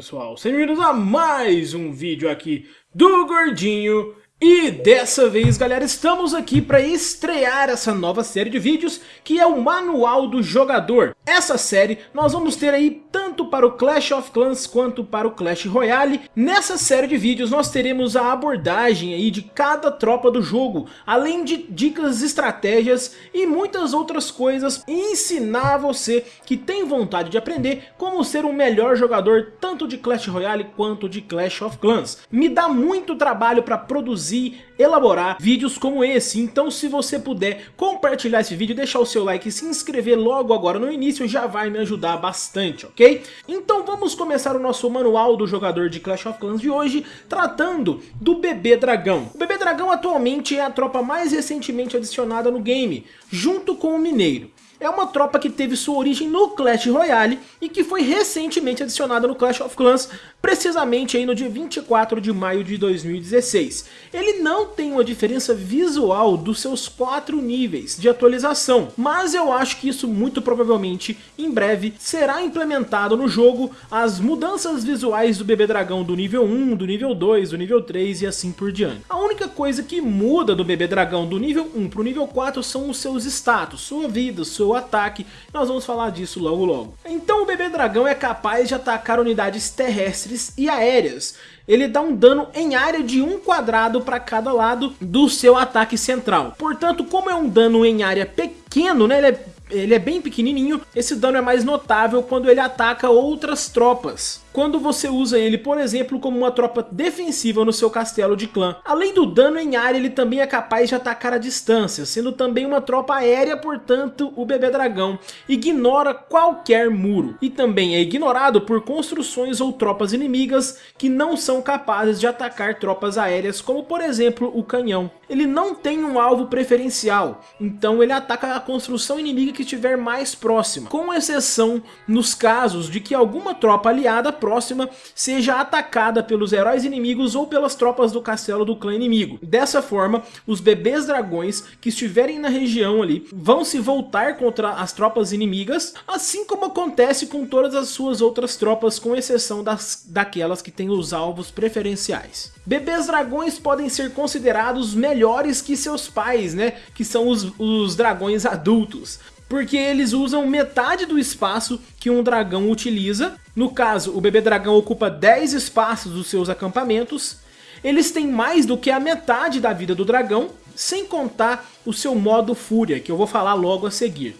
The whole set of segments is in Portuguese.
pessoal, sejam bem-vindos a mais um vídeo aqui do Gordinho e dessa vez, galera, estamos aqui para estrear essa nova série de vídeos que é o Manual do Jogador. Essa série nós vamos ter aí tanto para o Clash of Clans quanto para o Clash Royale. Nessa série de vídeos nós teremos a abordagem aí de cada tropa do jogo, além de dicas, estratégias e muitas outras coisas e ensinar você que tem vontade de aprender como ser um melhor jogador tanto de Clash Royale quanto de Clash of Clans. Me dá muito trabalho para produzir elaborar vídeos como esse. Então se você puder compartilhar esse vídeo, deixar o seu like e se inscrever logo agora no início, já vai me ajudar bastante, ok? Então vamos começar o nosso manual do jogador de Clash of Clans de hoje, tratando do Bebê Dragão. O Bebê Dragão atualmente é a tropa mais recentemente adicionada no game, junto com o Mineiro é uma tropa que teve sua origem no Clash Royale e que foi recentemente adicionada no Clash of Clans, precisamente aí no dia 24 de maio de 2016. Ele não tem uma diferença visual dos seus quatro níveis de atualização, mas eu acho que isso muito provavelmente em breve será implementado no jogo as mudanças visuais do bebê dragão do nível 1, do nível 2, do nível 3 e assim por diante. A única coisa que muda do bebê dragão do nível 1 para o nível 4 são os seus status, sua vida, sua seu ataque. Nós vamos falar disso logo logo. Então o bebê dragão é capaz de atacar unidades terrestres e aéreas. Ele dá um dano em área de um quadrado para cada lado do seu ataque central. Portanto, como é um dano em área pequeno, né, ele é ele é bem pequenininho, esse dano é mais notável quando ele ataca outras tropas quando você usa ele, por exemplo, como uma tropa defensiva no seu castelo de clã. Além do dano em área, ele também é capaz de atacar a distância, sendo também uma tropa aérea, portanto, o bebê dragão ignora qualquer muro. E também é ignorado por construções ou tropas inimigas que não são capazes de atacar tropas aéreas, como por exemplo o canhão. Ele não tem um alvo preferencial, então ele ataca a construção inimiga que estiver mais próxima, com exceção nos casos de que alguma tropa aliada próxima seja atacada pelos heróis inimigos ou pelas tropas do castelo do clã inimigo. Dessa forma, os bebês dragões que estiverem na região ali vão se voltar contra as tropas inimigas, assim como acontece com todas as suas outras tropas, com exceção das, daquelas que têm os alvos preferenciais. Bebês dragões podem ser considerados melhores que seus pais, né? Que são os, os dragões adultos porque eles usam metade do espaço que um dragão utiliza. No caso, o bebê dragão ocupa 10 espaços dos seus acampamentos. Eles têm mais do que a metade da vida do dragão, sem contar o seu modo fúria, que eu vou falar logo a seguir.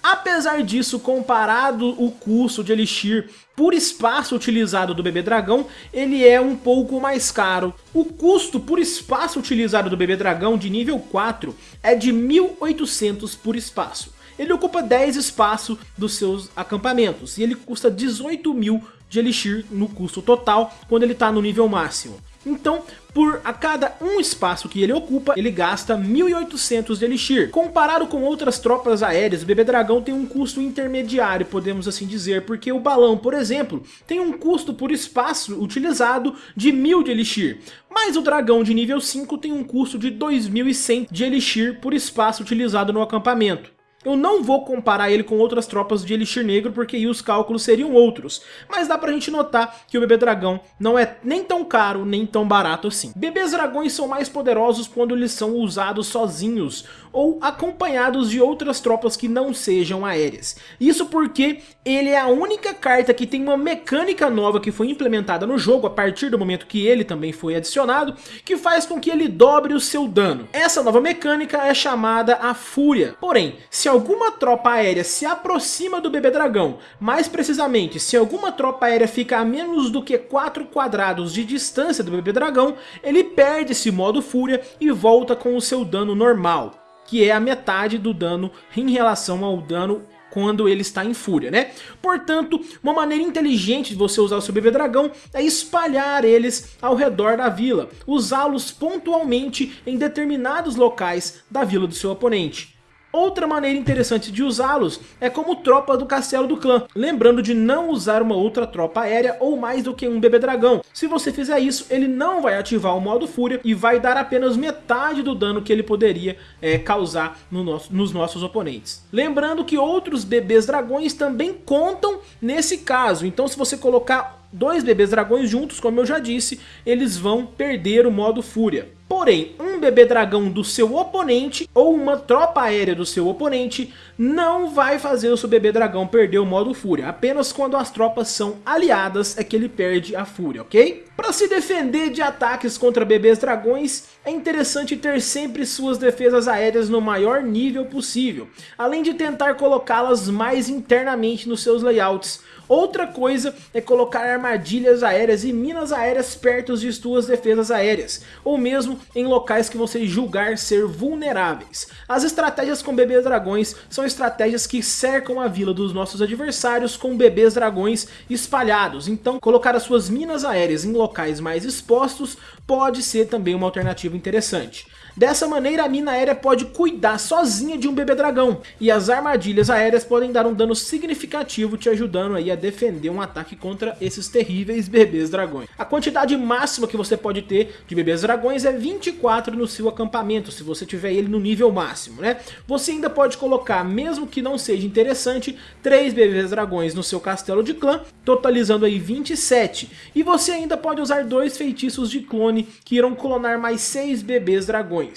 Apesar disso, comparado o custo de Elixir por espaço utilizado do bebê dragão, ele é um pouco mais caro. O custo por espaço utilizado do bebê dragão de nível 4 é de 1.800 por espaço ele ocupa 10 espaços dos seus acampamentos e ele custa 18 mil de Elixir no custo total quando ele está no nível máximo. Então, por a cada um espaço que ele ocupa, ele gasta 1.800 de Elixir. Comparado com outras tropas aéreas, o Bebê Dragão tem um custo intermediário, podemos assim dizer, porque o balão, por exemplo, tem um custo por espaço utilizado de 1.000 de Elixir. Mas o dragão de nível 5 tem um custo de 2.100 de Elixir por espaço utilizado no acampamento. Eu não vou comparar ele com outras tropas de Elixir Negro, porque aí os cálculos seriam outros. Mas dá pra gente notar que o Bebê Dragão não é nem tão caro, nem tão barato assim. Bebês Dragões são mais poderosos quando eles são usados sozinhos, ou acompanhados de outras tropas que não sejam aéreas. Isso porque ele é a única carta que tem uma mecânica nova que foi implementada no jogo a partir do momento que ele também foi adicionado, que faz com que ele dobre o seu dano. Essa nova mecânica é chamada a Fúria. Porém, se se alguma tropa aérea se aproxima do bebê dragão, mais precisamente, se alguma tropa aérea fica a menos do que 4 quadrados de distância do bebê dragão, ele perde esse modo fúria e volta com o seu dano normal, que é a metade do dano em relação ao dano quando ele está em fúria, né? Portanto, uma maneira inteligente de você usar o seu bebê dragão é espalhar eles ao redor da vila, usá-los pontualmente em determinados locais da vila do seu oponente. Outra maneira interessante de usá-los é como tropa do castelo do clã, lembrando de não usar uma outra tropa aérea ou mais do que um bebê dragão. Se você fizer isso, ele não vai ativar o modo fúria e vai dar apenas metade do dano que ele poderia é, causar no nosso, nos nossos oponentes. Lembrando que outros bebês dragões também contam nesse caso, então se você colocar dois bebês dragões juntos, como eu já disse, eles vão perder o modo fúria. Porém, um bebê dragão do seu oponente ou uma tropa aérea do seu oponente não vai fazer o seu bebê dragão perder o modo fúria. Apenas quando as tropas são aliadas é que ele perde a fúria, ok? Para se defender de ataques contra bebês dragões, é interessante ter sempre suas defesas aéreas no maior nível possível, além de tentar colocá-las mais internamente nos seus layouts, Outra coisa é colocar armadilhas aéreas e minas aéreas perto de suas defesas aéreas, ou mesmo em locais que você julgar ser vulneráveis. As estratégias com bebês dragões são estratégias que cercam a vila dos nossos adversários com bebês dragões espalhados, então colocar as suas minas aéreas em locais mais expostos pode ser também uma alternativa interessante. Dessa maneira a mina aérea pode cuidar sozinha de um bebê dragão, e as armadilhas aéreas podem dar um dano significativo te ajudando aí a defender um ataque contra esses terríveis bebês dragões. A quantidade máxima que você pode ter de bebês dragões é 24 no seu acampamento, se você tiver ele no nível máximo, né? Você ainda pode colocar, mesmo que não seja interessante, 3 bebês dragões no seu castelo de clã, totalizando aí 27. E você ainda pode usar dois feitiços de clone que irão clonar mais 6 bebês dragões.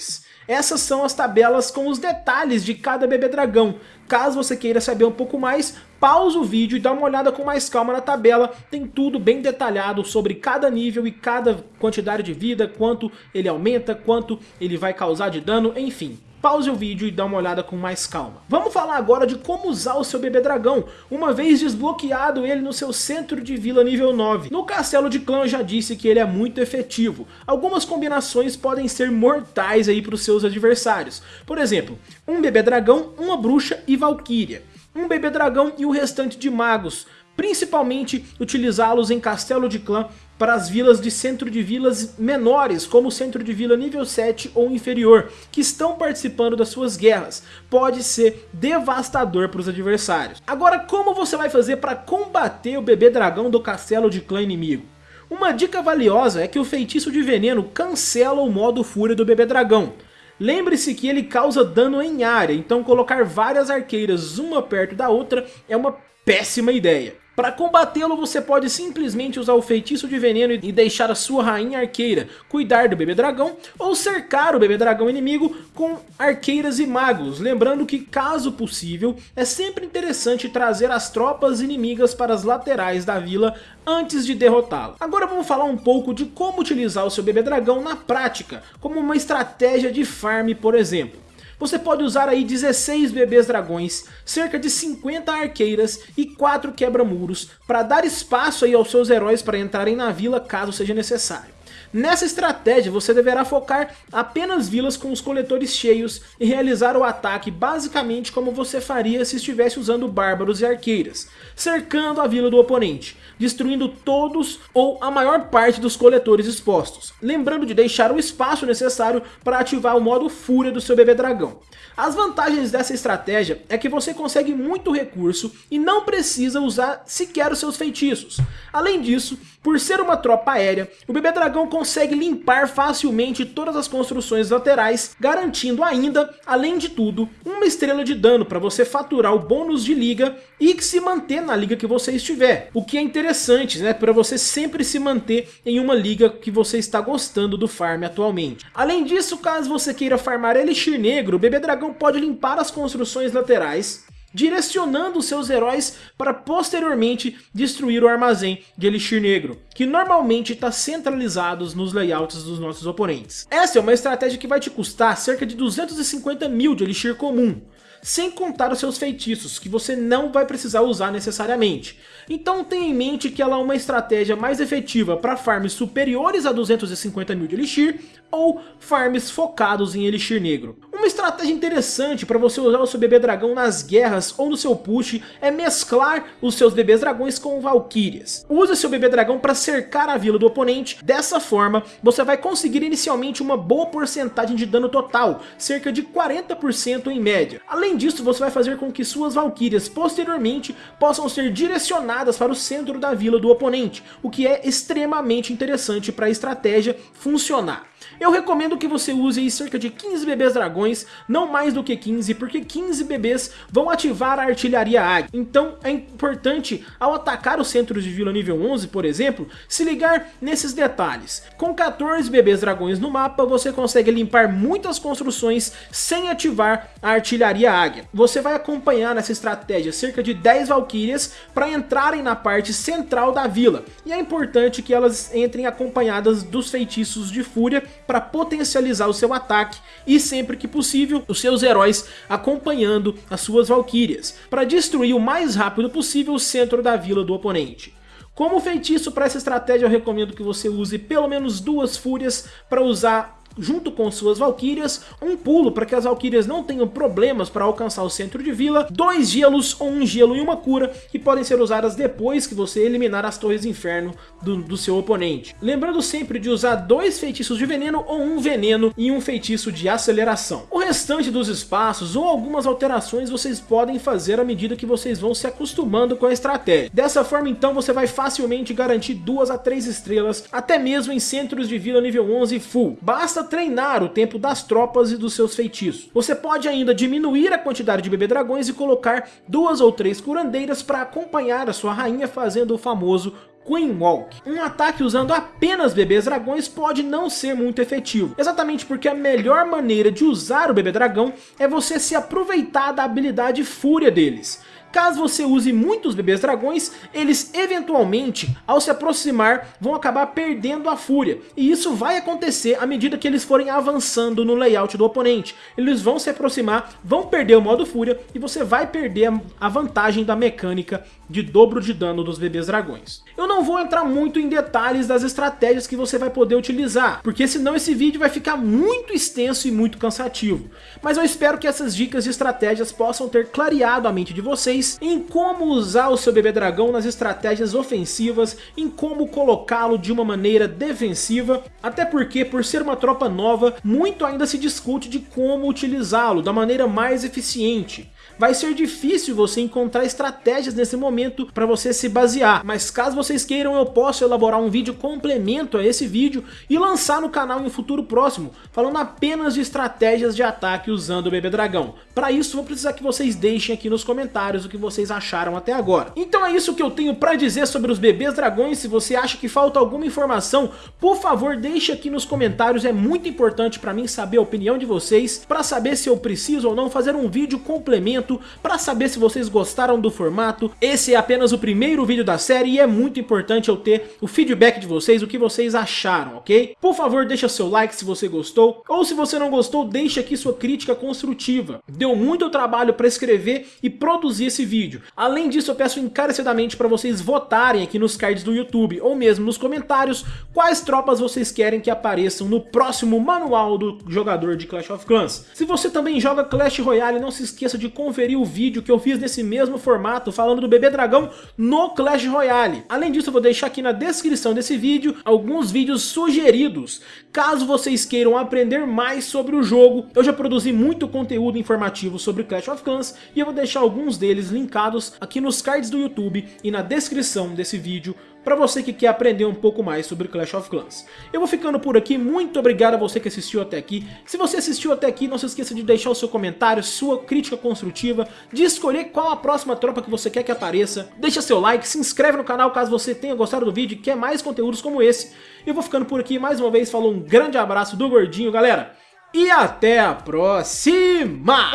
Essas são as tabelas com os detalhes de cada bebê dragão. Caso você queira saber um pouco mais, pausa o vídeo e dá uma olhada com mais calma na tabela. Tem tudo bem detalhado sobre cada nível e cada quantidade de vida, quanto ele aumenta, quanto ele vai causar de dano, enfim pause o vídeo e dá uma olhada com mais calma. Vamos falar agora de como usar o seu bebê dragão, uma vez desbloqueado ele no seu centro de vila nível 9. No castelo de clã eu já disse que ele é muito efetivo. Algumas combinações podem ser mortais aí para os seus adversários. Por exemplo, um bebê dragão, uma bruxa e valquíria. Um bebê dragão e o restante de magos principalmente utilizá-los em castelo de clã para as vilas de centro de vilas menores, como o centro de vila nível 7 ou inferior, que estão participando das suas guerras. Pode ser devastador para os adversários. Agora, como você vai fazer para combater o bebê dragão do castelo de clã inimigo? Uma dica valiosa é que o feitiço de veneno cancela o modo fúria do bebê dragão. Lembre-se que ele causa dano em área, então colocar várias arqueiras uma perto da outra é uma péssima ideia. Para combatê-lo você pode simplesmente usar o feitiço de veneno e deixar a sua rainha arqueira cuidar do bebê dragão ou cercar o bebê dragão inimigo com arqueiras e magos, lembrando que caso possível é sempre interessante trazer as tropas inimigas para as laterais da vila antes de derrotá-lo. Agora vamos falar um pouco de como utilizar o seu bebê dragão na prática, como uma estratégia de farm por exemplo. Você pode usar aí 16 bebês dragões, cerca de 50 arqueiras e 4 quebra-muros para dar espaço aí aos seus heróis para entrarem na vila caso seja necessário. Nessa estratégia você deverá focar apenas vilas com os coletores cheios e realizar o ataque basicamente como você faria se estivesse usando bárbaros e arqueiras, cercando a vila do oponente, destruindo todos ou a maior parte dos coletores expostos, lembrando de deixar o espaço necessário para ativar o modo fúria do seu bebê dragão. As vantagens dessa estratégia é que você consegue muito recurso e não precisa usar sequer os seus feitiços. Além disso, por ser uma tropa aérea, o bebê dragão consegue limpar facilmente todas as construções laterais, garantindo ainda, além de tudo, uma estrela de dano para você faturar o bônus de liga e se manter na liga que você estiver. O que é interessante, né, para você sempre se manter em uma liga que você está gostando do farm atualmente. Além disso, caso você queira farmar Elixir Negro, o bebê dragão pode limpar as construções laterais, direcionando seus heróis para posteriormente destruir o armazém de Elixir Negro, que normalmente está centralizado nos layouts dos nossos oponentes. Essa é uma estratégia que vai te custar cerca de 250 mil de Elixir comum, sem contar os seus feitiços, que você não vai precisar usar necessariamente. Então tenha em mente que ela é uma estratégia mais efetiva para farms superiores a 250 mil de Elixir, ou farms focados em Elixir Negro. Uma estratégia interessante para você usar o seu bebê dragão nas guerras ou no seu push é mesclar os seus bebês dragões com valquírias. Use seu bebê dragão para cercar a vila do oponente, dessa forma você vai conseguir inicialmente uma boa porcentagem de dano total, cerca de 40% em média. Além disso você vai fazer com que suas valquírias posteriormente possam ser direcionadas para o centro da vila do oponente, o que é extremamente interessante para a estratégia funcionar. Eu recomendo que você use cerca de 15 bebês dragões, não mais do que 15, porque 15 bebês vão ativar a artilharia águia. Então é importante, ao atacar os centros de vila nível 11, por exemplo, se ligar nesses detalhes. Com 14 bebês dragões no mapa, você consegue limpar muitas construções sem ativar a artilharia águia. Você vai acompanhar nessa estratégia cerca de 10 valquírias para entrarem na parte central da vila. E é importante que elas entrem acompanhadas dos feitiços de fúria para potencializar o seu ataque e sempre que possível os seus heróis acompanhando as suas valquírias, para destruir o mais rápido possível o centro da vila do oponente. Como feitiço para essa estratégia eu recomendo que você use pelo menos duas fúrias para usar junto com suas valquírias, um pulo para que as valquírias não tenham problemas para alcançar o centro de vila, dois gelos ou um gelo e uma cura que podem ser usadas depois que você eliminar as torres inferno do, do seu oponente. Lembrando sempre de usar dois feitiços de veneno ou um veneno e um feitiço de aceleração. O restante dos espaços ou algumas alterações vocês podem fazer à medida que vocês vão se acostumando com a estratégia. Dessa forma então você vai facilmente garantir duas a três estrelas, até mesmo em centros de vila nível 11 full. Basta treinar o tempo das tropas e dos seus feitiços. Você pode ainda diminuir a quantidade de bebê dragões e colocar duas ou três curandeiras para acompanhar a sua rainha fazendo o famoso Queen Walk. Um ataque usando apenas bebês dragões pode não ser muito efetivo, exatamente porque a melhor maneira de usar o bebê dragão é você se aproveitar da habilidade fúria deles. Caso você use muitos bebês dragões, eles eventualmente, ao se aproximar, vão acabar perdendo a fúria. E isso vai acontecer à medida que eles forem avançando no layout do oponente. Eles vão se aproximar, vão perder o modo fúria e você vai perder a vantagem da mecânica de dobro de dano dos bebês dragões. Eu não vou entrar muito em detalhes das estratégias que você vai poder utilizar, porque senão esse vídeo vai ficar muito extenso e muito cansativo. Mas eu espero que essas dicas de estratégias possam ter clareado a mente de vocês vocês em como usar o seu bebê dragão nas estratégias ofensivas, em como colocá-lo de uma maneira defensiva, até porque por ser uma tropa nova, muito ainda se discute de como utilizá-lo da maneira mais eficiente vai ser difícil você encontrar estratégias nesse momento para você se basear. Mas caso vocês queiram, eu posso elaborar um vídeo complemento a esse vídeo e lançar no canal em um futuro próximo, falando apenas de estratégias de ataque usando o bebê dragão. Para isso, vou precisar que vocês deixem aqui nos comentários o que vocês acharam até agora. Então é isso que eu tenho para dizer sobre os bebês dragões. Se você acha que falta alguma informação, por favor, deixe aqui nos comentários. É muito importante para mim saber a opinião de vocês, para saber se eu preciso ou não fazer um vídeo complemento para saber se vocês gostaram do formato. Esse é apenas o primeiro vídeo da série e é muito importante eu ter o feedback de vocês, o que vocês acharam, ok? Por favor, deixa seu like se você gostou, ou se você não gostou, deixa aqui sua crítica construtiva. Deu muito trabalho para escrever e produzir esse vídeo. Além disso, eu peço encarecidamente para vocês votarem aqui nos cards do YouTube, ou mesmo nos comentários, quais tropas vocês querem que apareçam no próximo manual do jogador de Clash of Clans. Se você também joga Clash Royale, não se esqueça de conferir conferir o vídeo que eu fiz nesse mesmo formato falando do bebê dragão no Clash Royale. Além disso eu vou deixar aqui na descrição desse vídeo alguns vídeos sugeridos, caso vocês queiram aprender mais sobre o jogo. Eu já produzi muito conteúdo informativo sobre Clash of Clans e eu vou deixar alguns deles linkados aqui nos cards do YouTube e na descrição desse vídeo para você que quer aprender um pouco mais sobre Clash of Clans. Eu vou ficando por aqui, muito obrigado a você que assistiu até aqui. Se você assistiu até aqui, não se esqueça de deixar o seu comentário, sua crítica construtiva, de escolher qual a próxima tropa que você quer que apareça. Deixa seu like, se inscreve no canal caso você tenha gostado do vídeo e quer mais conteúdos como esse. Eu vou ficando por aqui, mais uma vez, falou um grande abraço do Gordinho, galera. E até a próxima!